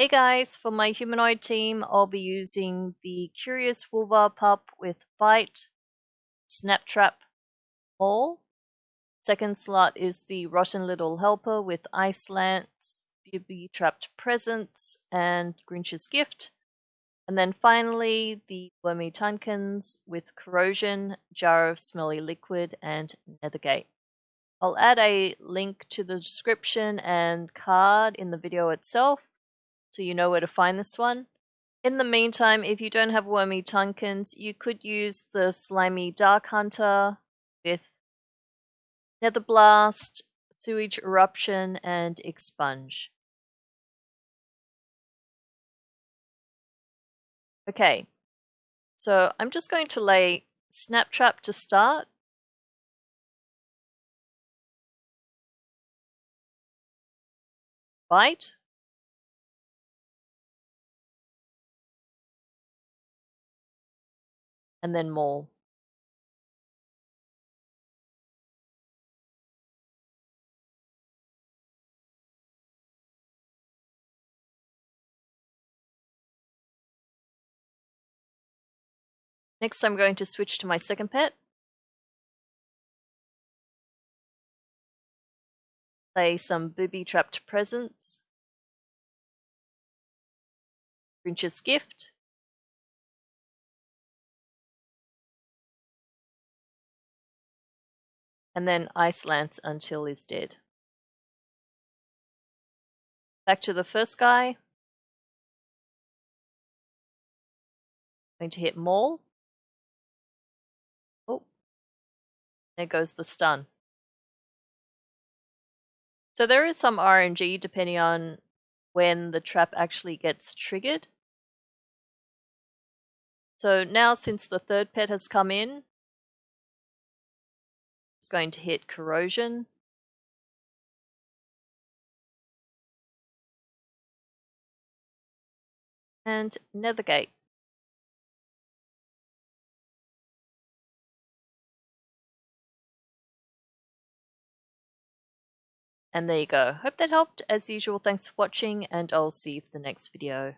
Hey guys, for my humanoid team, I'll be using the Curious Wolvar pup with Bite, Snap Trap, Maul. Second slot is the Rotten Little Helper with Ice Lance, Booby Trapped Presents, and Grinch's Gift. And then finally, the Wormy Tunkins with Corrosion, Jar of Smelly Liquid, and Nethergate. I'll add a link to the description and card in the video itself so you know where to find this one. In the meantime, if you don't have Wormy Tunkins, you could use the Slimy Dark Hunter with Nether Blast, Sewage Eruption, and Expunge. Okay, so I'm just going to lay Snap Trap to start. Bite. And then more. Next I'm going to switch to my second pet. Play some booby trapped presents. Grinch's gift. And then Ice Lance until he's dead. Back to the first guy. Going to hit Maul. Oh, there goes the stun. So there is some RNG depending on when the trap actually gets triggered. So now since the third pet has come in, going to hit corrosion. And Nethergate. And there you go. Hope that helped. As usual, thanks for watching, and I'll see you for the next video.